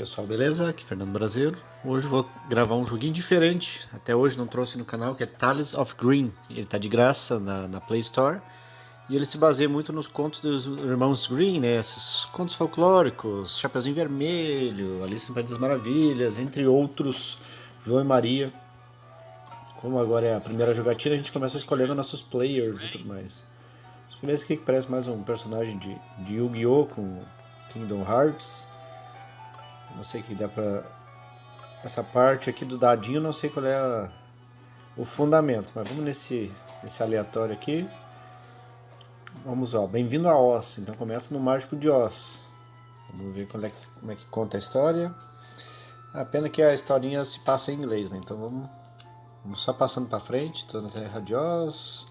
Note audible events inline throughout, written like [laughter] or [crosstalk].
pessoal, beleza? Aqui é Fernando Brasileiro. Hoje vou gravar um joguinho diferente. Até hoje não trouxe no canal, que é Tales of Green. Ele está de graça na, na, Play Store. E ele se baseia muito nos contos dos irmãos Green, né? Esses contos folclóricos, Chapeuzinho Vermelho, Alice no País das Maravilhas, entre outros, João e Maria. Como agora é a primeira jogatina, a gente começa escolhendo nossos players e tudo mais. Escolhi esse aqui que parece mais um personagem de, de Yu-Gi-Oh! com Kingdom Hearts. Não sei que dá pra... Essa parte aqui do dadinho, não sei qual é a... o fundamento. Mas vamos nesse, nesse aleatório aqui. Vamos, ó. Bem-vindo a Oz. Então começa no Mágico de Oz. Vamos ver como é, que, como é que conta a história. A pena que a historinha se passa em inglês, né? Então vamos, vamos só passando para frente. Estou na Terra de Oz.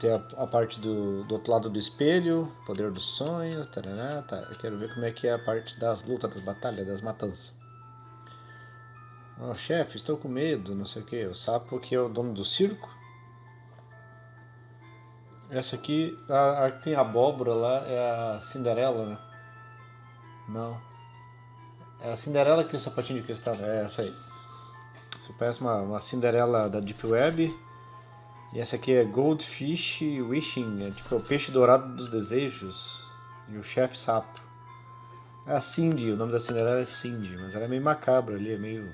Tem a, a, parte do, do outro lado do espelho, poder dos sonhos, tarará, tá. Eu quero ver como é que é a parte das lutas, das batalhas, das matanças. Oh, chefe, estou com medo, não sei o que. O sapo que é o dono do circo. Essa aqui, a, a que tem abóbora lá, é a Cinderela, né? Não. É a Cinderela que tem o sapatinho de cristal? É essa aí. Você parece uma, uma Cinderela da Deep Web e essa aqui é Goldfish Wishing, é tipo é o peixe dourado dos desejos. E o chefe sapo. É a Cindy, o nome da Cinderela é Cindy, mas ela é meio macabra ali, é meio...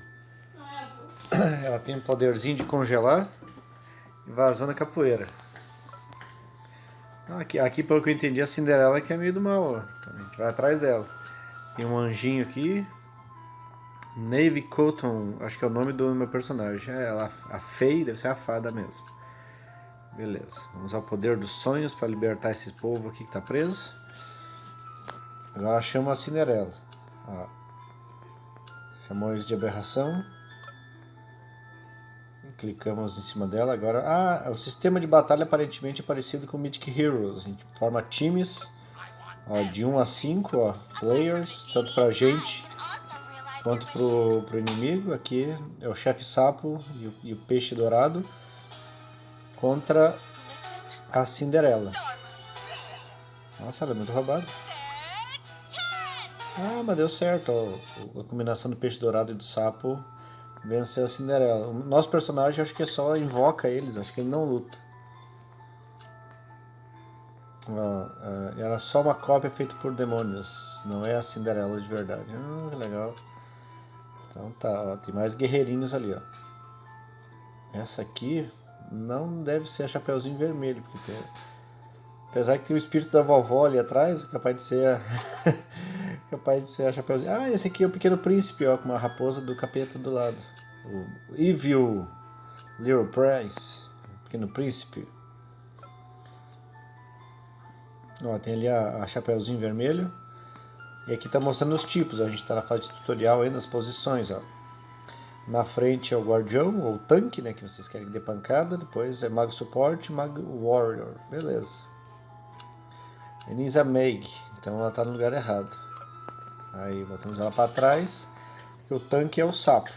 [coughs] ela tem um poderzinho de congelar e vazou na capoeira. Aqui, aqui, pelo que eu entendi, a Cinderela que é meio do mal. Então a gente vai atrás dela. Tem um anjinho aqui. Navy Cotton, acho que é o nome do meu personagem. É ela, a Faye, deve ser a fada mesmo. Beleza. Vamos ao poder dos sonhos para libertar esse povo aqui que está preso. Agora chama a Cinderela. Ó. Chamou eles de aberração. Clicamos em cima dela. Agora, ah, o sistema de batalha aparentemente é parecido com Mythic Heroes. A gente forma times ó, de 1 a 5 ó, players, tanto para gente quanto para o inimigo. Aqui é o chefe sapo e o, e o peixe dourado contra a Cinderela. Nossa, ela é muito roubada. Ah, mas deu certo. Ó. A combinação do peixe dourado e do sapo venceu a Cinderela. O nosso personagem acho que só invoca eles, acho que ele não luta. Ó, é, era só uma cópia feita por demônios, não é a Cinderela de verdade. Ah, que legal. Então tá, ó, tem mais guerreirinhos ali, ó. Essa aqui não deve ser a Chapeuzinho Vermelho, porque tem... Apesar que tem o espírito da vovó ali atrás, capaz de ser a... [laughs] capaz de ser a Chapeuzinho... Ah, esse aqui é o Pequeno Príncipe, ó, com uma raposa do capeta do lado. O Evil Little Prince, Pequeno Príncipe. Ó, tem ali a, a Chapeuzinho Vermelho. E aqui tá mostrando os tipos, a gente tá na fase de tutorial ainda, as posições, ó. Na frente é o guardião, ou tanque, né, que vocês querem que dê pancada. Depois é mago suporte, mago warrior. Beleza. Enisa Meg, então ela está no lugar errado. Aí botamos ela para trás. o tanque é o sapo.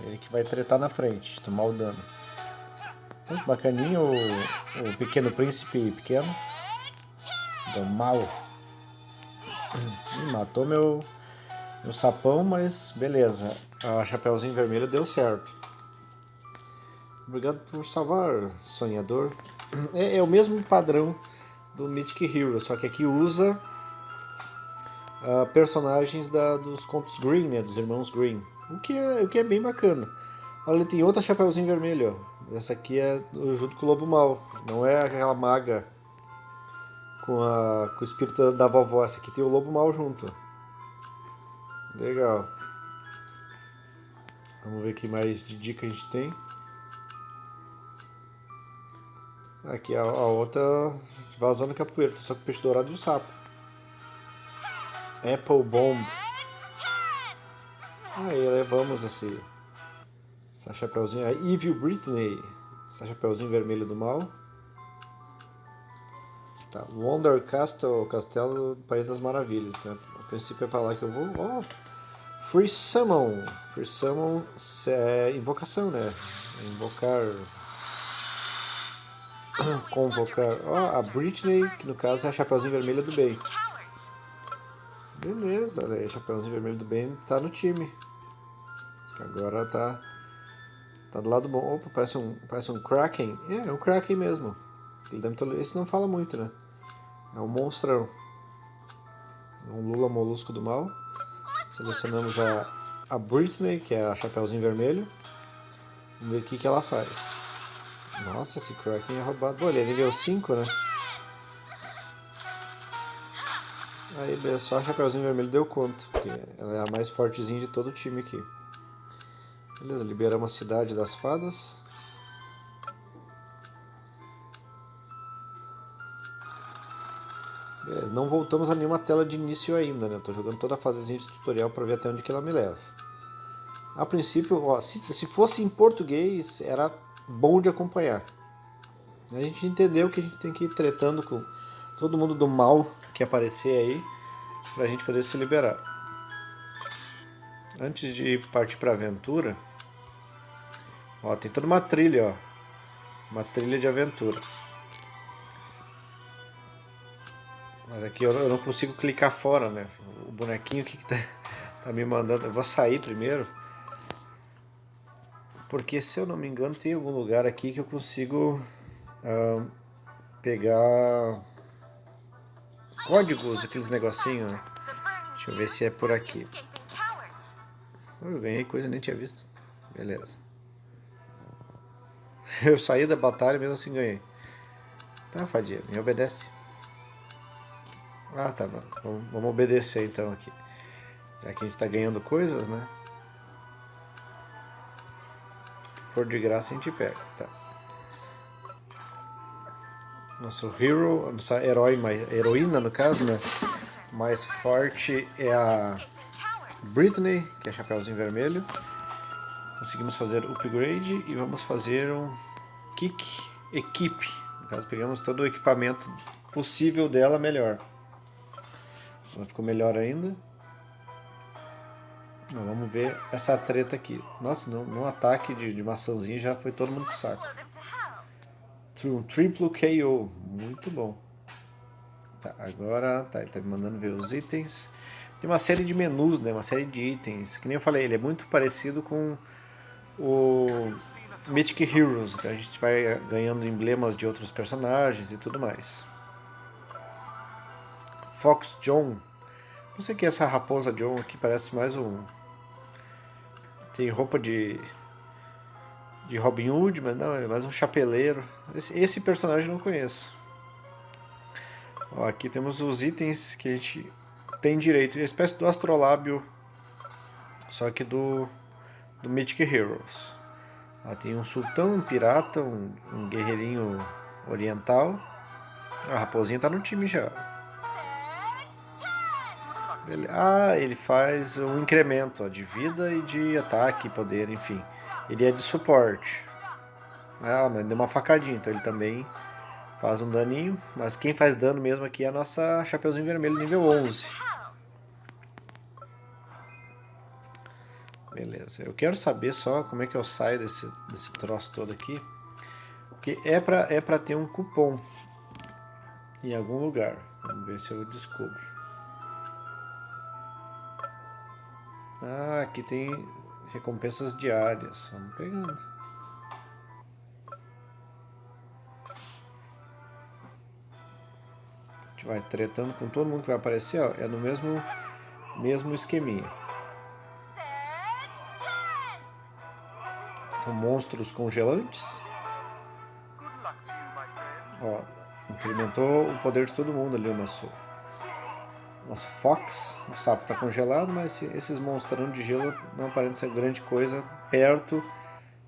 Ele que vai tretar na frente, tomar o dano. Muito bacaninho o, o pequeno príncipe pequeno. Do mal. [coughs] Ih, matou meu, meu sapão, mas beleza a Chapeuzinho Vermelho deu certo. Obrigado por salvar, sonhador. É, é, o mesmo padrão do Mythic Hero, só que aqui usa uh, personagens da, dos contos Green, né, dos irmãos Green. O que é, o que é bem bacana. Olha, tem outra Chapeuzinho Vermelho. Ó. Essa aqui é junto com o Lobo Mal. Não é aquela maga com, a, com o espírito da vovó. Essa aqui tem o Lobo Mal junto. Legal. Vamos ver que mais de dica a gente tem. Aqui a, a outra vazando capoeira, só com peixe dourado e o sapo. Apple Bomb. Aí levamos esse essa chapeuzinho, a Evil Britney, essa chapeuzinho vermelho do mal. Tá, Wonder Castle, Castelo do País das Maravilhas. Então, a princípio é para lá que eu vou. Oh, Free Summon. Free Summon é invocação, né? É invocar. [coughs] Convocar. Ó, oh, a Britney, que no caso é a Chapeuzinho Vermelha do Bem. Beleza, olha aí, Chapeuzinho Vermelho do Bem tá no time. Agora tá, tá do lado bom. Opa, parece um, parece um Kraken. É, é um Kraken mesmo. Esse não fala muito, né? É um monstrão. Um Lula Molusco do Mal. Selecionamos a, a Britney, que é a Chapeuzinho Vermelho. Vamos ver o que, que ela faz. Nossa, esse Kraken é roubado. Bom, ele é nível 5, né? Aí, só a Chapeuzinho Vermelho deu conta, porque ela é a mais fortezinha de todo o time aqui. Beleza, liberamos a Cidade das Fadas. Beleza, não voltamos a nenhuma tela de início ainda, né? Tô jogando toda a fasezinha de tutorial para ver até onde que ela me leva. A princípio, ó, se, se fosse em português, era bom de acompanhar. A gente entendeu que a gente tem que ir tretando com todo mundo do mal que aparecer aí, pra gente poder se liberar. Antes de partir pra aventura, ó, tem toda uma trilha, ó. Uma trilha de aventura. Mas aqui eu não consigo clicar fora, né? O bonequinho que, que tá, [laughs] tá me mandando. Eu vou sair primeiro. Porque se eu não me engano tem algum lugar aqui que eu consigo uh, pegar códigos, aqueles negocinhos. Né? Deixa eu ver se é por aqui. Eu ganhei coisa nem tinha visto. Beleza. [laughs] Eu saí da batalha mesmo assim ganhei. Tá, Fadia, me obedece. Ah, tá. Vamos, vamos obedecer então aqui. Já que a gente tá ganhando coisas, né? Se for de graça a gente pega, tá. Nosso hero, nossa herói, heroína no caso, né? Mais forte é a Britney, que é Chapeuzinho Vermelho. Conseguimos fazer upgrade e vamos fazer um kick equipe. No caso, pegamos todo o equipamento possível dela melhor. Ela ficou melhor ainda. vamos ver essa treta aqui. Nossa, no, no ataque de, de maçãzinha já foi todo mundo pro saco. Um triplo KO. Muito bom. Tá, agora tá, ele tá me mandando ver os itens. Tem uma série de menus, né? Uma série de itens. Que nem eu falei, ele é muito parecido com o Mythic Heroes. Então a gente vai ganhando emblemas de outros personagens e tudo mais. Fox John. Não sei que é essa raposa John aqui, parece mais um... Tem roupa de... De Robin Hood, mas não, é mais um chapeleiro. Esse, esse personagem eu não conheço. Ó, aqui temos os itens que a gente tem direito. Uma espécie do astrolábio, só que do, do Mythic Heroes. Ó, tem um sultão, um pirata, um, um guerreirinho oriental. A raposinha tá no time já. Ele, ah, ele faz um incremento ó, de vida e de ataque, poder, enfim. Ele é de suporte. Ah, mas deu uma facadinha, então ele também faz um daninho. Mas quem faz dano mesmo aqui é a nossa Chapeuzinho Vermelho nível 11. Beleza, eu quero saber só como é que eu saio desse, desse troço todo aqui. Porque é pra, é pra ter um cupom em algum lugar. Vamos ver se eu descubro. Ah, aqui tem recompensas diárias. Vamos pegando. A gente vai tretando com todo mundo que vai aparecer, ó, é no mesmo, mesmo esqueminha. São monstros congelantes. Ó, incrementou o poder de todo mundo ali o nosso nosso Fox, o sapo está congelado, mas esses monstrão de gelo não aparentam ser grande coisa perto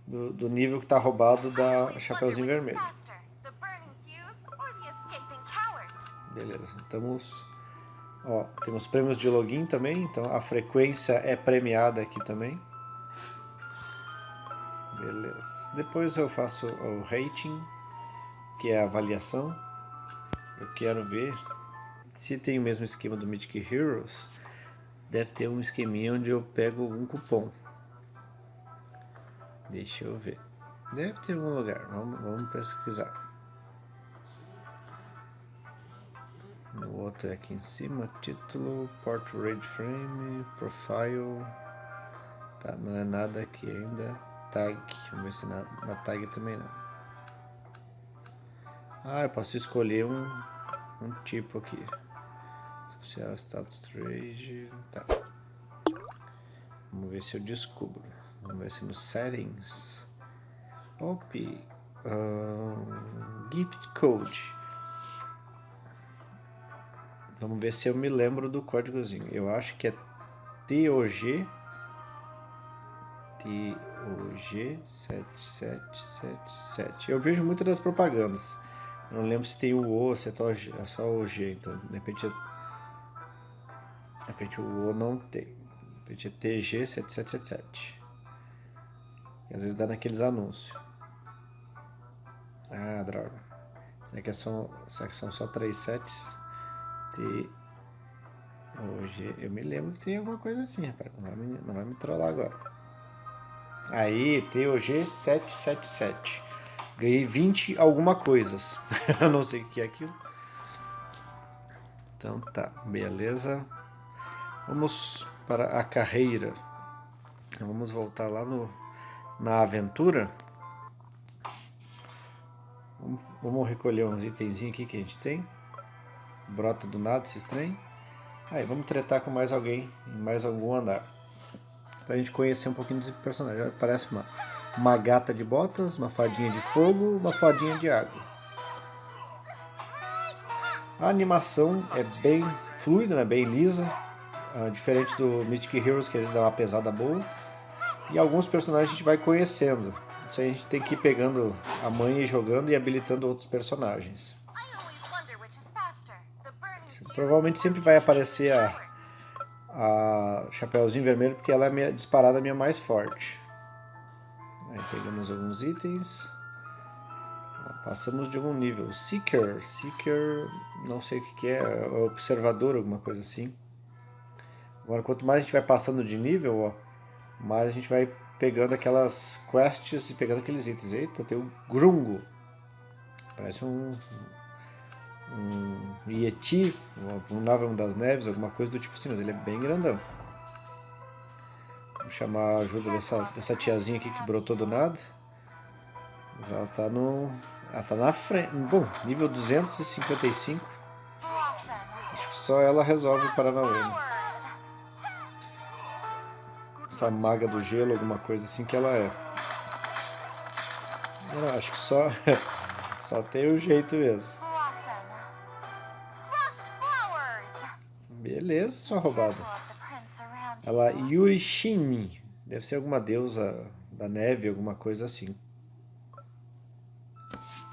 do, do nível que está roubado da Chapeuzinho Vermelho. Beleza, estamos... Ó, temos prêmios de login também, então a frequência é premiada aqui também. Beleza. Depois eu faço o rating, que é a avaliação. Eu quero ver se tem o mesmo esquema do Mythic Heroes, deve ter um esqueminha onde eu pego um cupom. Deixa eu ver. Deve ter algum lugar. Vamos, vamos pesquisar. No outra é aqui em cima, título, portrait frame, profile. Tá, não é nada aqui ainda. Tag, vamos ver se na, na tag também não. Ah, eu posso escolher um, um tipo aqui. Social status trade, tá. Vamos ver se eu descubro. Vamos ver se no settings. Op, gift code. Vamos ver se eu me lembro do códigozinho. Eu acho que é TOG TOG7777. Eu vejo muitas das propagandas. Eu não lembro se tem o O, se é só, é o G. Então, de repente, de repente o O não tem. De repente é TG7777. E às vezes dá naqueles anúncios. Ah, droga. Será que, é só, será que são só três sets? T. Hoje eu me lembro que tem alguma coisa assim, rapaz. Não vai me, não vai me trollar agora. Aí, TOG 777. Ganhei 20 alguma coisas. [laughs] eu não sei o que é aquilo. Então tá, beleza. Vamos para a carreira. Vamos voltar lá no, na aventura. Vamos, vamos recolher uns itens aqui que a gente tem. Brota do nada esse trem. Aí, vamos tretar com mais alguém em mais algum andar. Pra gente conhecer um pouquinho desse personagem. Parece uma, uma gata de botas, uma fadinha de fogo, uma fadinha de água. A animação é bem fluida, né? bem lisa. Uh, diferente do Mythic Heroes, que eles dão uma pesada boa. E alguns personagens a gente vai conhecendo. Isso aí a gente tem que ir pegando a manha e jogando e habilitando outros personagens. Provavelmente sempre vai aparecer a, a Chapeuzinho Vermelho, porque ela é a minha, disparada a minha mais forte. Aí pegamos alguns itens. Passamos de algum nível. Seeker. Seeker, não sei o que, que é. Observador, alguma coisa assim. Agora, quanto mais a gente vai passando de nível, ó, mais a gente vai pegando aquelas quests e pegando aqueles itens. Eita, tem o Grungo. Parece um, um Yeti, um Navam das Neves, alguma coisa do tipo assim, mas ele é bem grandão. Vamos chamar a ajuda dessa, dessa tiazinha aqui que brotou do nada. Mas ela tá no. Ela tá na frente. Bom, nível 255. Acho que só ela resolve o Paranauê. Né? Essa maga do gelo, alguma coisa assim que ela é. Não, acho que só. [laughs] só tem o jeito mesmo. Beleza, sua roubada. Ela Yurishini. Deve ser alguma deusa da neve, alguma coisa assim.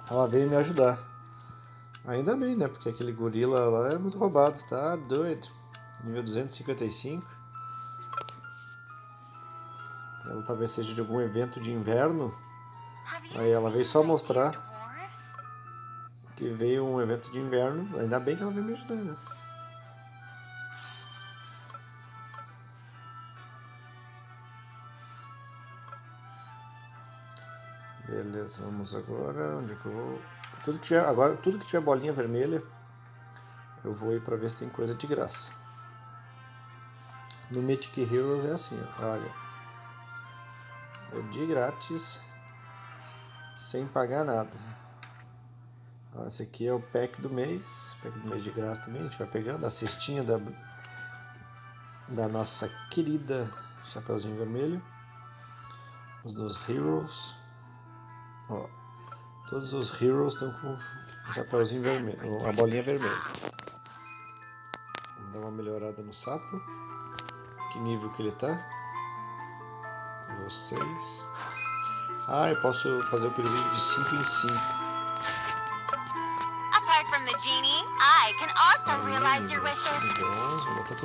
Ela veio me ajudar. Ainda bem, né? Porque aquele gorila lá é muito roubado, tá doido. Nível 255. Ela talvez seja de algum evento de inverno. Aí ela veio só mostrar que veio um evento de inverno. Ainda bem que ela veio me ajudar, né? Beleza, vamos agora. Onde é que eu vou? Tudo que tiver, agora, tudo que tiver bolinha vermelha, eu vou ir para ver se tem coisa de graça. No Mythic Heroes é assim, olha. De grátis, sem pagar nada. Então, esse aqui é o pack do mês, pack do mês de graça também, a gente vai pegando a cestinha da, da nossa querida Chapeuzinho Vermelho. Os dos Heroes. Ó, todos os heroes estão com um chapéuzinho vermelho, uma bolinha vermelha. Vamos dar uma melhorada no sapo. Que nível que ele tá? 6. Ah, eu posso fazer o período de 5 em 5. Apart from the genie, I can also Aí, realize your wishes. Nível 11, vou botar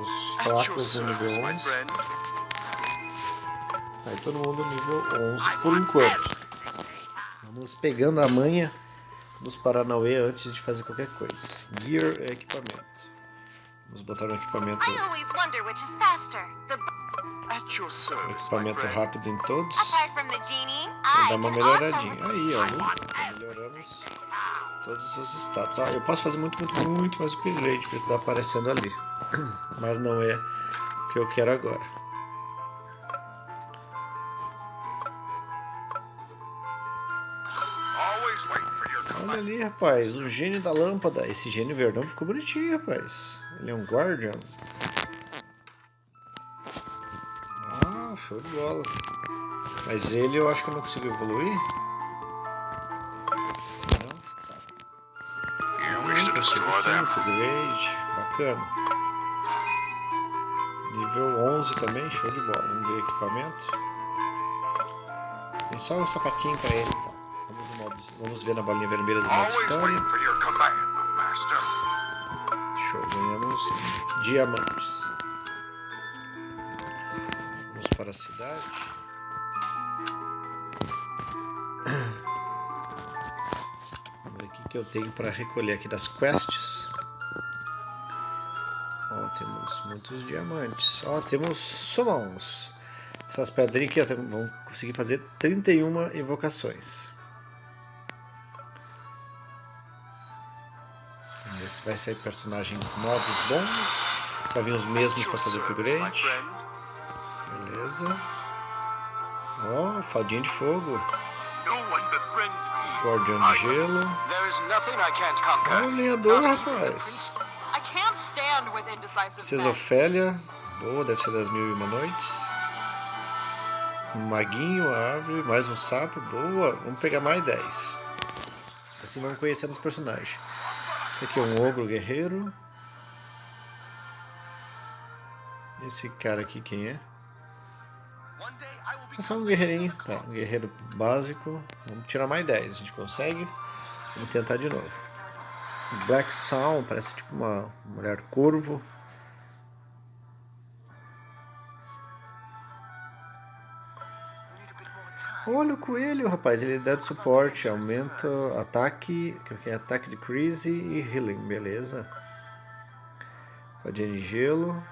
os fracos no nível 11. Aí todo mundo nível 11 por enquanto. Vamos pegando a manha dos Paranauê antes de fazer qualquer coisa. Gear é equipamento. Vamos botar um equipamento. Equipamento rápido em todos. Vou dar uma melhoradinha. Aí, ó. Melhoramos. todos os status. Ah, eu posso fazer muito, muito, muito mais upgrade que está aparecendo ali. [clears throat] Mas não é o que eu quero agora. Olha ali, rapaz, o gênio da lâmpada. Esse gênio verdão ficou bonitinho, rapaz. Ele é um Guardian. Show de bola. Mas ele eu acho que eu não consigo evoluir. Não? Tá. Consigo sim, upgrade. Bacana. Nível 11 também, show de bola. Vamos ver equipamento. Tem só um sapatinho pra ele, tá? Vamos ver na bolinha vermelha do modo história. Show, ganhamos diamantes. Vamos para a cidade. Vamos ver o que, eu tenho para recolher aqui das quests. Ó, temos muitos diamantes. Ó, temos summons. Essas pedrinhas aqui vão conseguir fazer 31 invocações. se vai sair personagens novos, bons. Só vir os mesmos para fazer upgrade. Beleza. Ó, oh, fadinha de fogo. Guardião de gelo. Olha o lenhador, rapaz. Princesa Ofélia. Boa, deve ser das mil e uma noites. Um maguinho, árvore, mais um sapo. Boa, vamos pegar mais 10. Assim vamos conhecendo os personagens. Esse aqui é um ogro guerreiro. Esse cara aqui quem é? É só um guerreirinho, tá, um guerreiro básico. Vamos tirar mais 10, a gente consegue. Vamos tentar de novo. Black Sound, parece tipo uma mulher corvo. Olha o coelho, rapaz. Ele dá de suporte, aumenta ataque, que é ataque de crise e healing, beleza. Fadinha de gelo.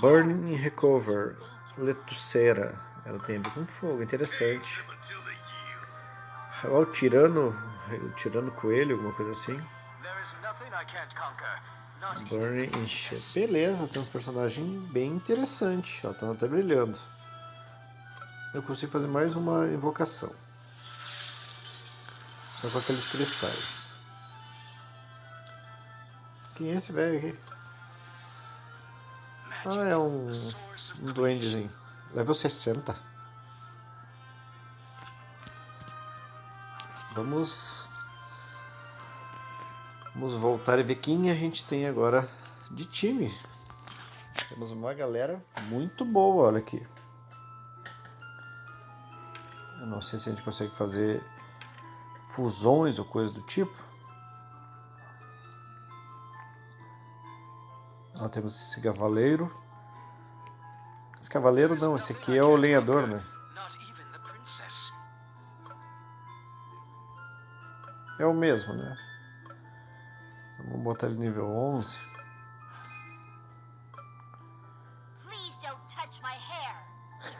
Burning Recover. Letuceira. Ela tem a ver com fogo, interessante. Olha o tirano, tirano coelho, alguma coisa assim. Burning e Beleza, tem uns personagens bem interessantes. Estão até brilhando eu consigo fazer mais uma invocação. Só com aqueles cristais. Quem é esse velho aqui? Ah, é um, um duendezinho. Level 60. Vamos... Vamos voltar e ver quem a gente tem agora de time. Temos uma galera muito boa, olha aqui. Eu não sei se a gente consegue fazer fusões ou coisa do tipo. Ó, temos esse cavaleiro. Esse cavaleiro não, esse aqui é o lenhador, né? É o mesmo, né? Vamos botar ele nível 11.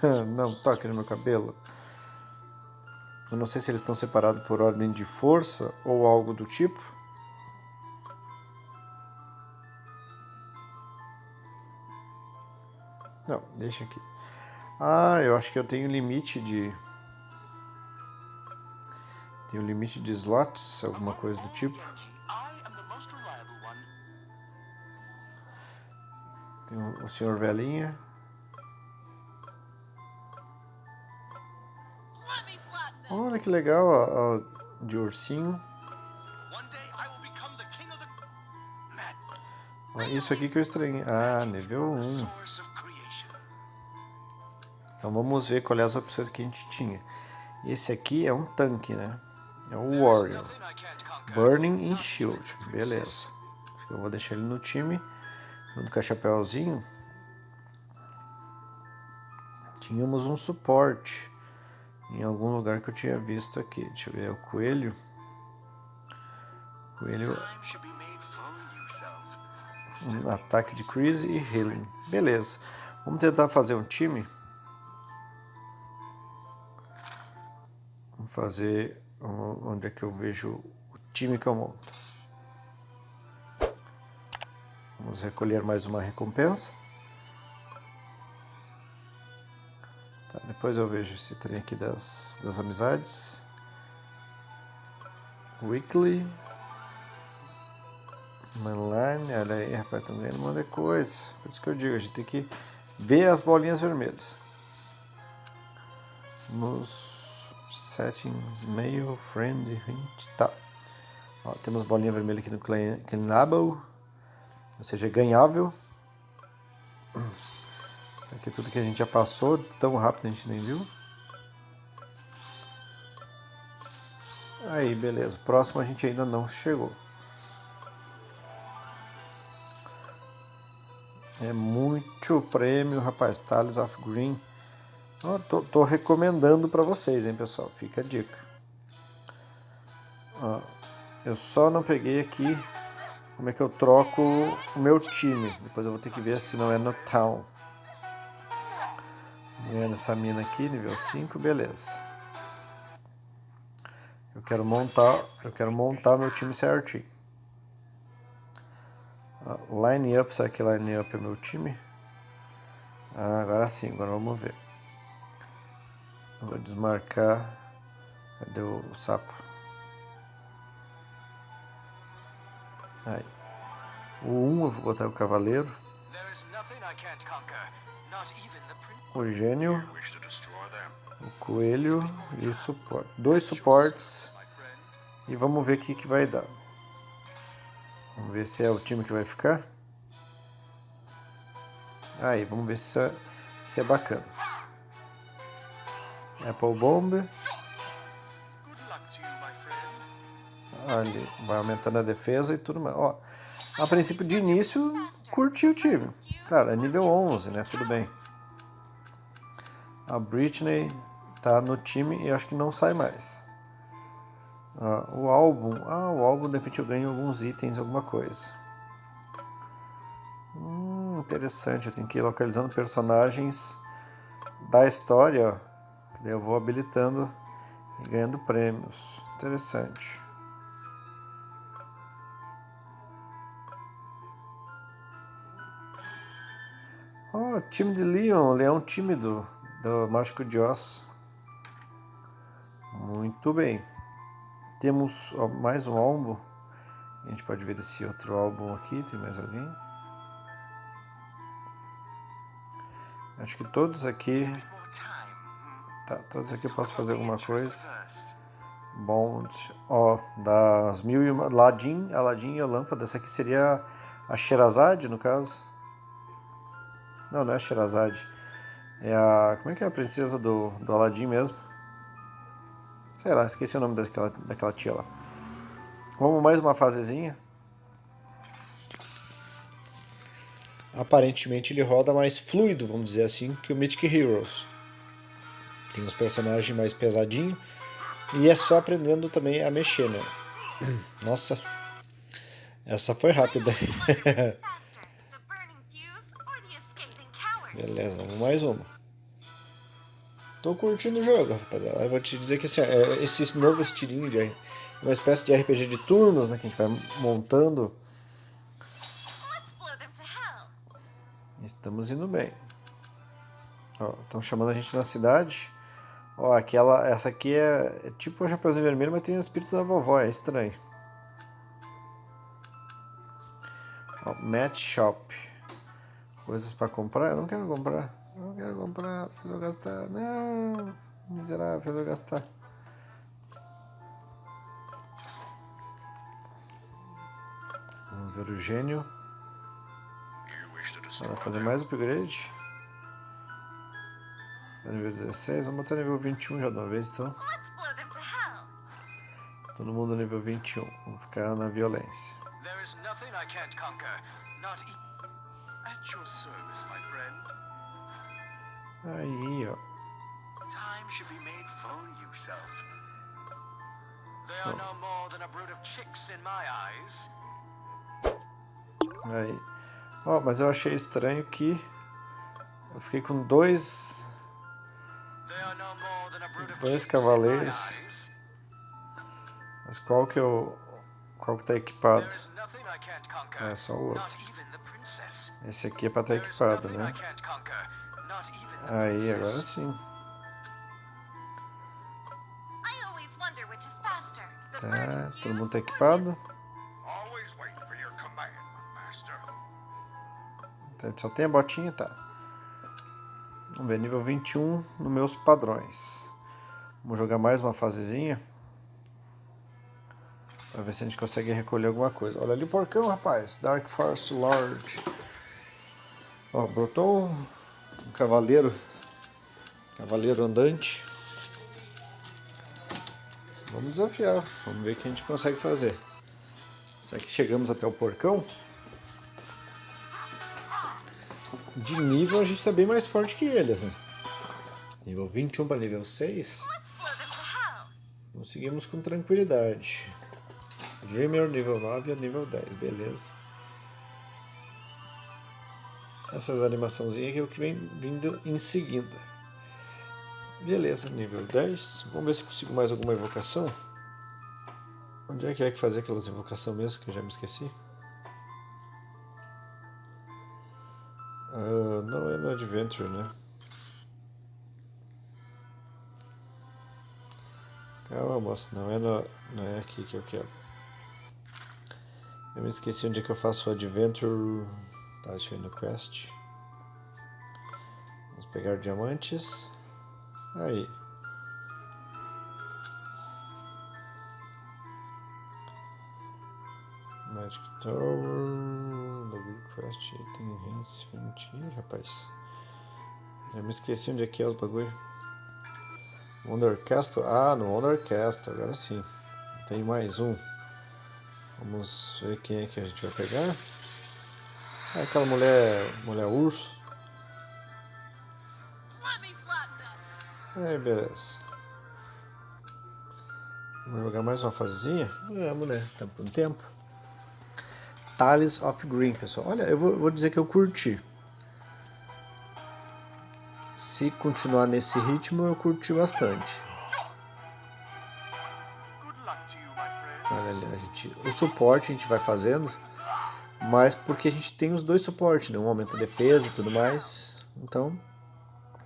[laughs] não toque no meu cabelo. Eu não sei se eles estão separados por ordem de força ou algo do tipo. Deixa aqui. Ah, eu acho que eu tenho limite de... Tenho limite de slots, alguma coisa do tipo. Tem o senhor velhinha. Olha que legal a, de ursinho. Isso aqui que eu estranhei. Ah, nível 1. Então vamos ver quais é as opções que a gente tinha. Esse aqui é um tanque, né? É o Warrior. Burning and Shield. Beleza. Acho que eu vou deixar ele no time. Junto com a chapéuzinho. Tínhamos um suporte em algum lugar que eu tinha visto aqui. Deixa eu ver, é o coelho. Coelho. Um ataque de crise e healing. Beleza. Vamos tentar fazer um time. Fazer onde é que eu vejo o time que eu monto. Vamos recolher mais uma recompensa. Tá, depois eu vejo esse trem aqui das, das amizades. Weekly. Mainline, olha aí, rapaz, estão ganhando um monte de coisa. Por isso que eu digo, a gente tem que ver as bolinhas vermelhas. Nos settings, mail, friend, hint, tá. Ó, temos bolinha vermelha aqui no Cleanable, ou seja, ganhável. Isso aqui é tudo que a gente já passou, tão rápido a gente nem viu. Aí, beleza. Próximo a gente ainda não chegou. É muito prêmio, rapaz. Tales of Green. Oh, tô, tô, recomendando para vocês, hein, pessoal. Fica a dica. Eu só não peguei aqui como é que eu troco o meu time. Depois eu vou ter que ver se não é no Town. É nessa mina aqui, nível 5, beleza. Eu quero montar, eu quero montar meu time certinho. Line up, será que line up é meu time? Ah, agora sim, agora vamos ver. Vou desmarcar. Cadê o sapo? Aí. O 1 um, eu vou botar o cavaleiro. O gênio. O coelho e o suporte. Dois suportes. E vamos ver o que, que vai dar. Vamos ver se é o time que vai ficar. Aí, vamos ver se é, se é bacana. Apple Bomb. Ali, vai aumentando a defesa e tudo mais. Ó, a princípio de início, curti o time. Cara, é nível 11, né? Tudo bem. A Britney tá no time e acho que não sai mais. Ah, o álbum, ah, o álbum de repente eu ganho alguns itens, alguma coisa. Hum, interessante, eu tenho que ir localizando personagens da história, daí eu vou habilitando e ganhando prêmios. Interessante. Oh, time de Leon, leão tímido do Mágico de Oz. Muito bem. Temos mais um álbum. A gente pode ver desse outro álbum aqui. Tem mais alguém? Acho que todos aqui... Tá, todos aqui eu posso fazer alguma coisa. Bond. Ó, das mil e uma... Aladdin, Aladdin e a lâmpada. Essa aqui seria a Sherazade, no caso. Não, não é a Sherazade. É a... Como é que é a princesa do, do Aladdin mesmo? Sei lá, esqueci o nome daquela, daquela tia lá. Vamos mais uma fasezinha. Aparentemente ele roda mais fluido, vamos dizer assim, que o Mythic Heroes. Tem personagens mais pesadinhos. E é só aprendendo também a mexer, né? [clears throat] Nossa, essa foi rápida. [laughs] Beleza, vamos mais uma. Tô curtindo o jogo, rapaziada. Eu vou te dizer que assim, é, esse novo estilinho de uma espécie de RPG de turnos, né, que a gente vai montando. Estamos indo bem. Estão chamando a gente na cidade. Ó, aquela, essa aqui é, é tipo o Chapeuzinho Vermelho, mas tem o espírito da vovó, é estranho. Ó, Match Shop. Coisas para comprar? Eu não quero comprar. Não quero comprar, fez eu gastar. Não, miserável, fez eu gastar. Vamos ver o gênio. Vai fazer mais upgrade. Tá nível 16, vamos botar nível 21 já de uma vez então. Todo mundo nível 21. Vamos ficar na violência. Aí, ó. Time should be made full use of. They are no more than a brood of chicks in my eyes. Aí. Ó, mas eu achei estranho que eu fiquei com dois dois cavaleiros. Mas qual que eu... Qual que tá equipado? É só o outro. Esse aqui é pra estar tá equipado, né? Aí, agora sim. Tá, todo mundo tá equipado. Tá, só tem a botinha, tá. Vamos ver, nível 21 nos meus padrões. Vamos jogar mais uma fasezinha. Pra ver se a gente consegue recolher alguma coisa. Olha ali o porcão, rapaz. Dark Forest Lord. Ó, brotou um cavaleiro. Cavaleiro andante. Vamos desafiar. Vamos ver o que a gente consegue fazer. Será que chegamos até o porcão? De nível a gente está bem mais forte que eles, né? Nível 21 para nível 6. Conseguimos com tranquilidade. Dreamer nível 9 a nível 10, beleza. Essas animaçãozinhas aqui é o que vem vindo em seguida. Beleza, nível 10. Vamos ver se consigo mais alguma evocação. Onde é que é que fazer aquelas invocações mesmo que eu já me esqueci? Uh, não é no Adventure, né? Calma, moça, não é, no, não é aqui que eu quero. Eu me esqueci onde é que eu faço o Adventure. Tá, deixa eu ir no Quest. Vamos pegar diamantes. Aí. Magic Tower. Login Quest. Item Hints. Ih, rapaz. Eu me esqueci onde é que é os bagulho. Wonder Castle. Ah, no Wonder Castle. Agora sim. Tem mais um. Vamos ver quem é que a gente vai pegar. É aquela mulher, mulher urso. Aí, beleza. Vamos jogar mais uma fasezinha? Vamos, né? Estamos com tempo. Tales of Green, pessoal. Olha, eu vou, vou dizer que eu curti. Se continuar nesse ritmo, eu curti bastante. Olha ali, a gente, o suporte a gente vai fazendo, mas porque a gente tem os dois suportes, né? Um aumenta a defesa e tudo mais. Então,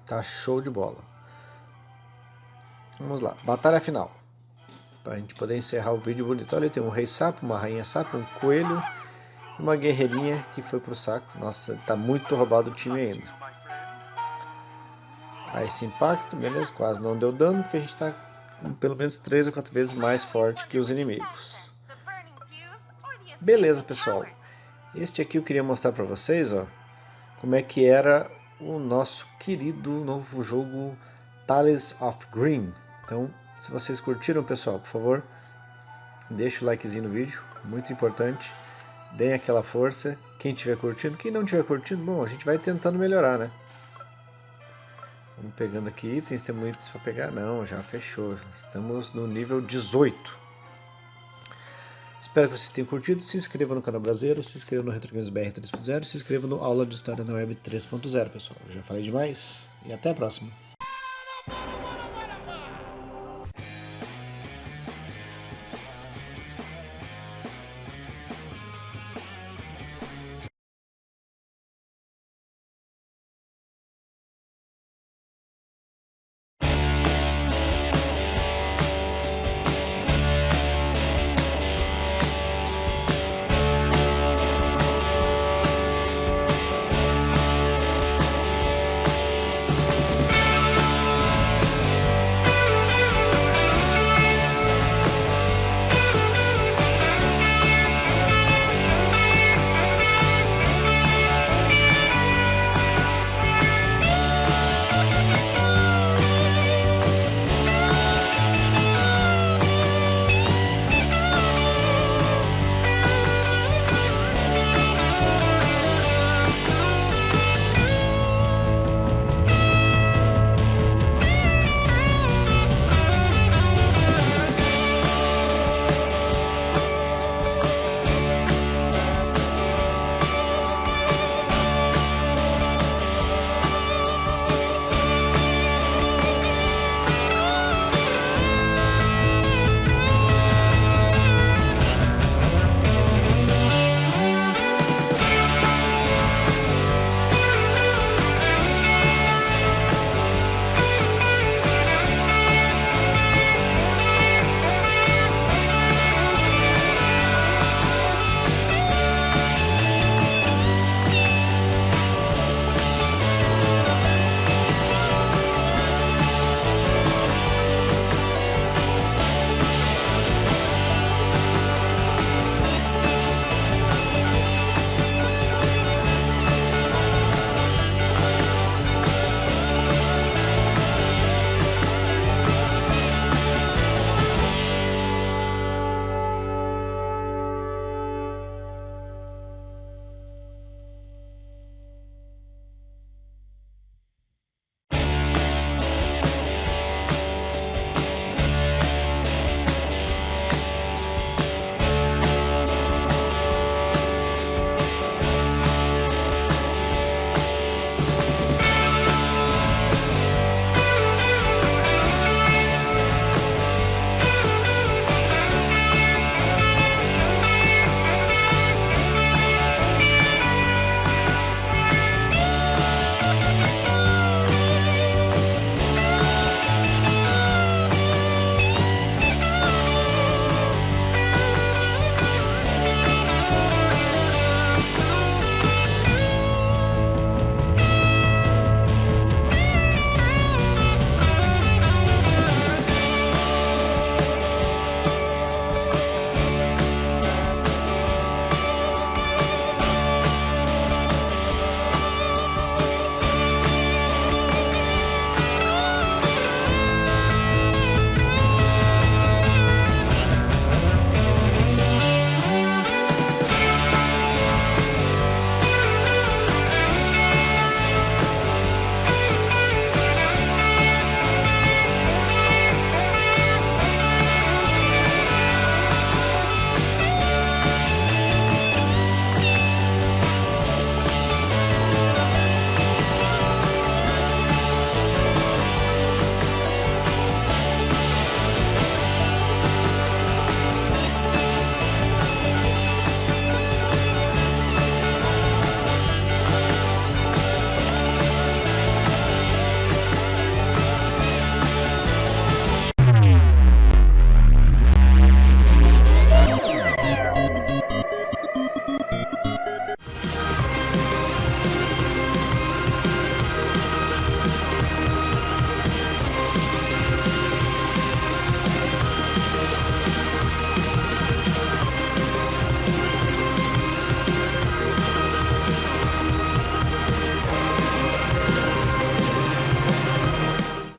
tá show de bola. Vamos lá, batalha final. Pra gente poder encerrar o vídeo bonito. Olha, tem um rei sapo, uma rainha sapo, um coelho uma guerreirinha que foi pro saco. Nossa, tá muito roubado o time ainda. Aí esse impacto, beleza, quase não deu dano porque a gente tá pelo menos 3 ou 4 vezes mais forte que os inimigos. Beleza, pessoal. Este aqui eu queria mostrar para vocês, ó, como é que era o nosso querido novo jogo Tales of Green. Então, se vocês curtiram, pessoal, por favor, deixa o likezinho no vídeo, muito importante. Deem aquela força. Quem tiver curtindo, quem não tiver curtindo, bom, a gente vai tentando melhorar, né? Vamos pegando aqui itens, temos itens para pegar? Não, já fechou. Estamos no nível 18. Espero que vocês tenham curtido. Se inscreva no canal Brasileiro, se inscreva no Retro Games BR 3.0, se inscreva no Aula de História na Web 3.0, pessoal. Eu já falei demais e até a próxima.